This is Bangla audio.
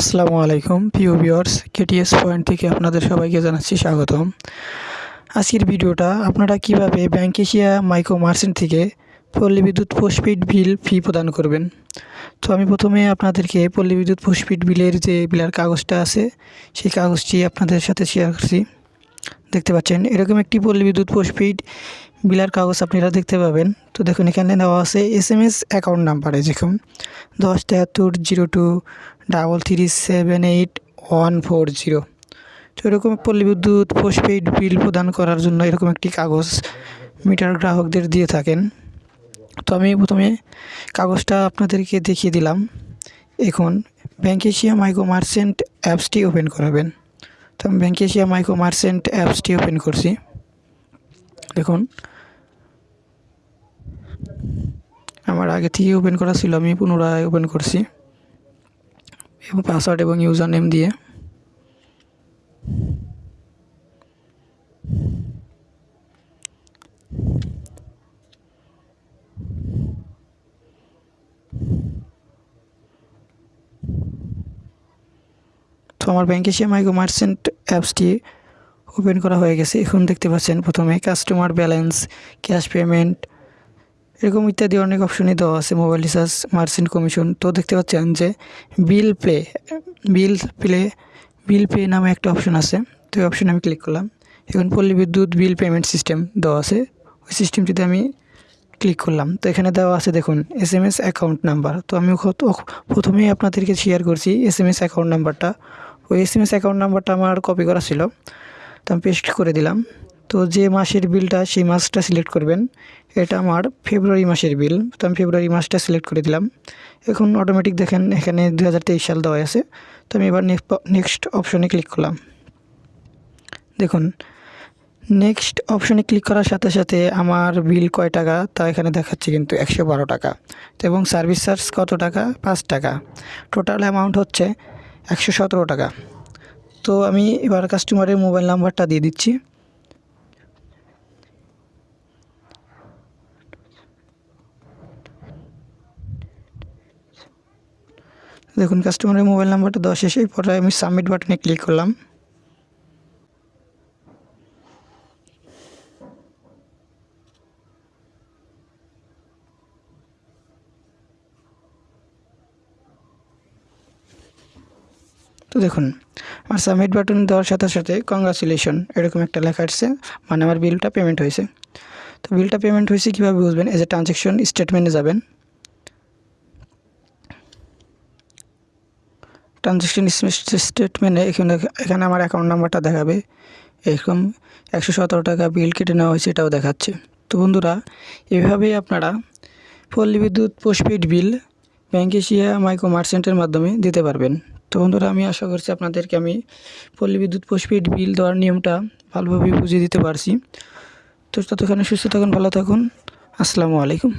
আসসালামু আলাইকুম, প্রিয় ভিউয়ার্স, কেটিএস পয়েন্ট থেকে আপনাদের সবাইকে জানাচ্ছি স্বাগতম। আজকের ভিডিওটা আপনারা কীভাবে ব্যাংক এশিয়া মাইক্রো মার্চেন্ট থেকে পল্লী বিদ্যুৎ পোস্টপেড বিল ফি প্রদান করবেন? তো আমি প্রথমে আপনাদেরকে পল্লী বিদ্যুৎ পোস্টপেড বিলের যে বিলার কাগজটা আছে, সেই কাগজটি আপনাদের সাথে শেয়ার করছি। দেখতে পাচ্ছেন, এরকম একটি পল্লী বিদ্যুৎ পোস্টপেড বিলার কাগজ আপনারা দেখতে পাবেন। তো দেখুন, এখানে দেওয়া আছে এস এম এস অ্যাকাউন্ট নাম্বারে যেরকম দশ তেহাত্তর, zero two double three seven eight one four zero তো এরকম পল্লী বিদ্যুৎ পোস্টপেইড বিল প্রদান করার জন্য এরকম একটি কাগজ মিটার গ্রাহকদের দিয়ে থাকেন। তো আমি প্রথমে কাগজটা আপনাদেরকে দেখিয়ে দিলাম। এখন ব্যাংক এশিয়া মাইক্রো মার্চেন্ট অ্যাপসটি ওপেন করাবেন। তো আমি ব্যাংক এশিয়া মাইক্রো মার্চেন্ট অ্যাপসটি ওপেন করছি। দেখুন। আমার আগে থেকে ওপেন করা ছিল, আমি পুনরায় ওপেন করছি। এবং পাসওয়ার্ড এবং ইউজার নেম দিয়ে। তো আমার ব্যাংক এশিয়া মাইক্রো মার্চেন্ট অ্যাপসটি ওপেন করা হয়ে গেছে। এখন দেখতে পাচ্ছেন প্রথমে কাস্টমার ব্যালেন্স ক্যাশ পেমেন্ট এরকম ইত্যাদি অনেক অপশনই দেওয়া আছে মোবাইল রিচার্জ মার্চেন্ট কমিশন তো দেখতে পাচ্ছেন যে bill play bill play bill pay নামে একটা অপশন আছে। তো এই অপশনে আমি ক্লিক করলাম। এখন পল্লী বিদ্যুৎ বিল পেমেন্ট সিস্টেম দেওয়া আছে। ওই সিস্টেমটিতে আমি ক্লিক করলাম। তো এখানে দেওয়া আছে দেখুন S M S account number তো আমি প্রথমেই আপনাদেরকে শেয়ার করছি এস এম এস অ্যাকাউন্ট নাম্বারটা ওই এস এম এস অ্যাকাউন্ট নাম্বারটা আমার কপি করা ছিল। তো আমি পেস্ট করে দিলাম। তো যে মাসের বিলটা সেই মাসটা সিলেক্ট করবেন। এটা আমার ফেব্রুয়ারি মাসের বিল। তো আমি ফেব্রুয়ারি মাসটা সিলেক্ট করে দিলাম। এখন অটোমেটিক দেখেন, এখানে দু হাজার তেইশ সাল দেওয়া আছে। তো আমি এবার নেক্সট অপশনে ক্লিক করলাম। দেখুন নেক্সট অপশনে ক্লিক করার সাথে সাথে আমার বিল কয় টাকা? তা এখানে দেখাচ্ছে কিন্তু একশো বারো টাকা। তো এবং সার্ভিস চার্জ কত টাকা? পাঁচ টাকা। টোটাল অ্যামাউন্ট হচ্ছে একশো সতেরো টাকা। তো আমি এবার কাস্টমারের মোবাইল নাম্বারটা দিয়ে দিচ্ছি। দেখুন কাস্টমারের মোবাইল নাম্বারটা দেওয়া শেষে পরে আমি সাবমিট বাটনে ক্লিক করলাম। তো দেখুন, আমার সাবমিট বাটন দেওয়ার সাথে সাথে কংগ্রাচুলেশন এরকম একটা লেখা আসছে মানে আমার বিলটা পেমেন্ট হয়েছে। তো বিলটা পেমেন্ট হয়েছে কীভাবে বুঝবেন? এজ এ ট্রানজ্যাকশন স্টেটমেন্টে যাবেন। ট্রানজ্যাকশন স্টেটমেন্টে এখানে এখানে আমার অ্যাকাউন্ট নাম্বারটা দেখাবে। এরকম একশো সতেরো টাকা বিল কেটে নেওয়া হয়েছে, এটাও দেখাচ্ছে। তো বন্ধুরা, এভাবেই আপনারা Palli Bidyut postpaid bill bank Asia micro মার্চেন্টের মাধ্যমে দিতে পারবেন। তো বন্ধুরা, আমি আশা করছি আপনাদেরকে আমি পল্লী বিদ্যুৎ পোস্টপেড বিল দেওয়ার নিয়মটা ভালোভাবে বুঝিয়ে দিতে পারছি। তো ততক্ষণে সুস্থ থাকুন, ভালো থাকুন। আসসালামু আলাইকুম।